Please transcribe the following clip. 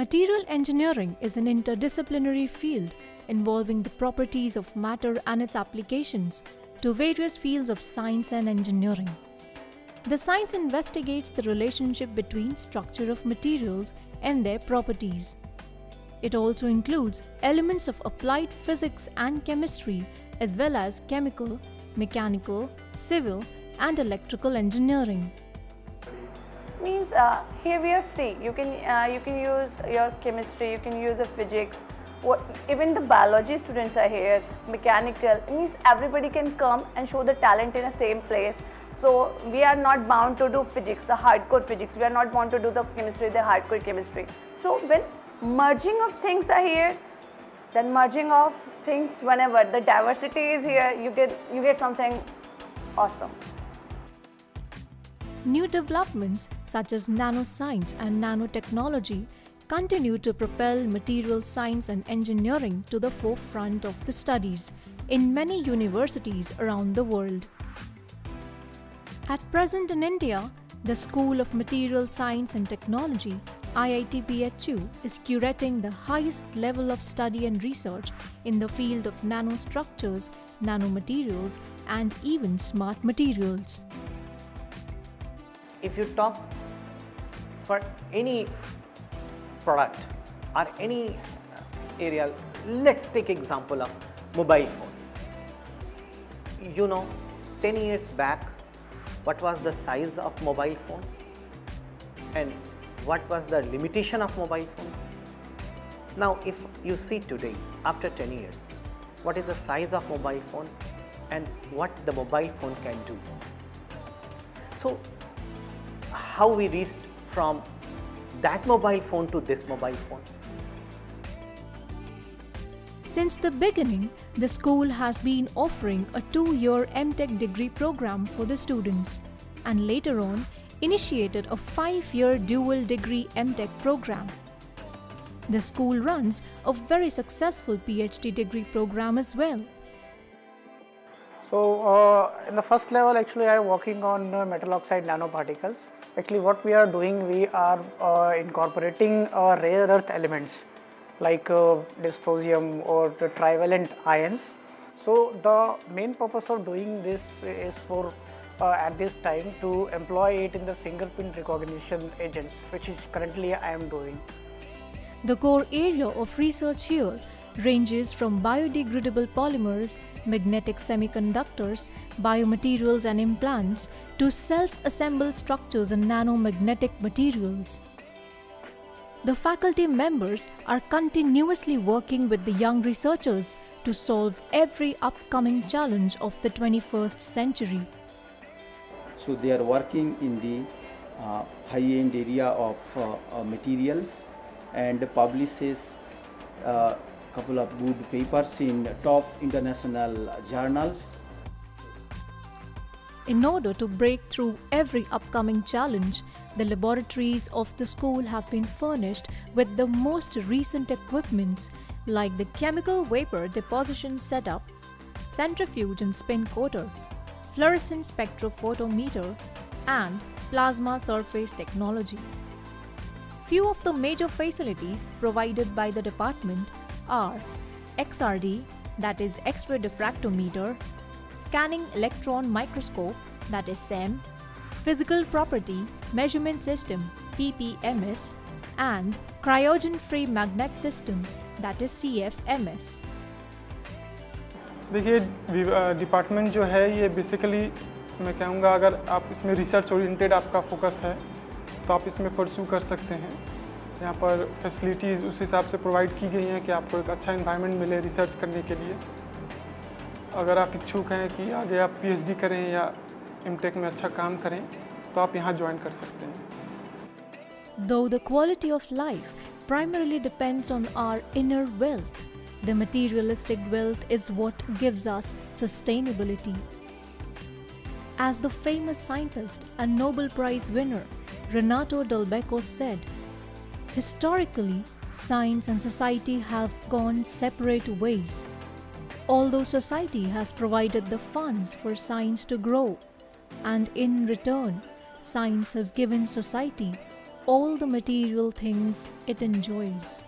Material engineering is an interdisciplinary field involving the properties of matter and its applications to various fields of science and engineering. The science investigates the relationship between structure of materials and their properties. It also includes elements of applied physics and chemistry as well as chemical, mechanical, civil and electrical engineering uh, here we are free. You can uh, you can use your chemistry you can use a physics. What even the biology students are here mechanical it means everybody can come and show the talent in the same place. So we are not bound to do physics the hardcore physics. We are not bound to do the chemistry the hardcore chemistry. So when merging of things are here then merging of things whenever the diversity is here you get you get something awesome. New developments such as nanoscience and nanotechnology continue to propel material science and engineering to the forefront of the studies in many universities around the world. At present in India, the School of Material Science and Technology IIT BHU is curating the highest level of study and research in the field of nanostructures, nanomaterials and even smart materials if you talk for any product or any area, let's take example of mobile phone. You know, 10 years back, what was the size of mobile phone and what was the limitation of mobile phones? Now, if you see today, after 10 years, what is the size of mobile phone and what the mobile phone can do. So, how we reached from that mobile phone to this mobile phone. Since the beginning, the school has been offering a two-year MTech degree program for the students and later on initiated a five-year dual degree MTech program. The school runs a very successful PhD degree program as well. So, uh, in the first level actually I am working on uh, metal oxide nanoparticles actually what we are doing we are uh, incorporating uh, rare earth elements like uh, dysprosium or the trivalent ions so the main purpose of doing this is for uh, at this time to employ it in the fingerprint recognition agents which is currently I am doing. The core area of research here ranges from biodegradable polymers magnetic semiconductors, biomaterials and implants to self-assembled structures and nanomagnetic materials. The faculty members are continuously working with the young researchers to solve every upcoming challenge of the 21st century. So they are working in the uh, high-end area of uh, uh, materials and publishes uh, couple of good papers in top international journals. In order to break through every upcoming challenge, the laboratories of the school have been furnished with the most recent equipments like the chemical vapor deposition setup, centrifuge and spin coater, fluorescent spectrophotometer, and plasma surface technology. Few of the major facilities provided by the department are XRD that is X-ray diffractometer, scanning electron microscope that is SEM, physical property measurement system PPMS and cryogen free magnet system that is CFMS. देखिए department जो है ये basically मैं कहूँगा अगर आप इसमें research oriented आपका फोकस है तो आप इसमें परस्यू कर सकते हैं यहाँ पर फैसिलिटीज़ उस हिसाब से प्रोवाइड की गई हैं कि आपको एक अच्छा इन्वायरमेंट मिले रिसर्च करने के लिए अगर आप इच्छुक हैं कि आगे आप पीएचडी करें या एमटेक में अच्छा काम करें तो आप यहाँ ज्वाइन कर सकते हैं Though the quality of life primarily depends on our inner wealth, the materialistic wealth is what gives us sustainability. As the famous scientist and Nobel Prize winner Renato Dell'Abate said, Historically, science and society have gone separate ways. Although society has provided the funds for science to grow, and in return, science has given society all the material things it enjoys.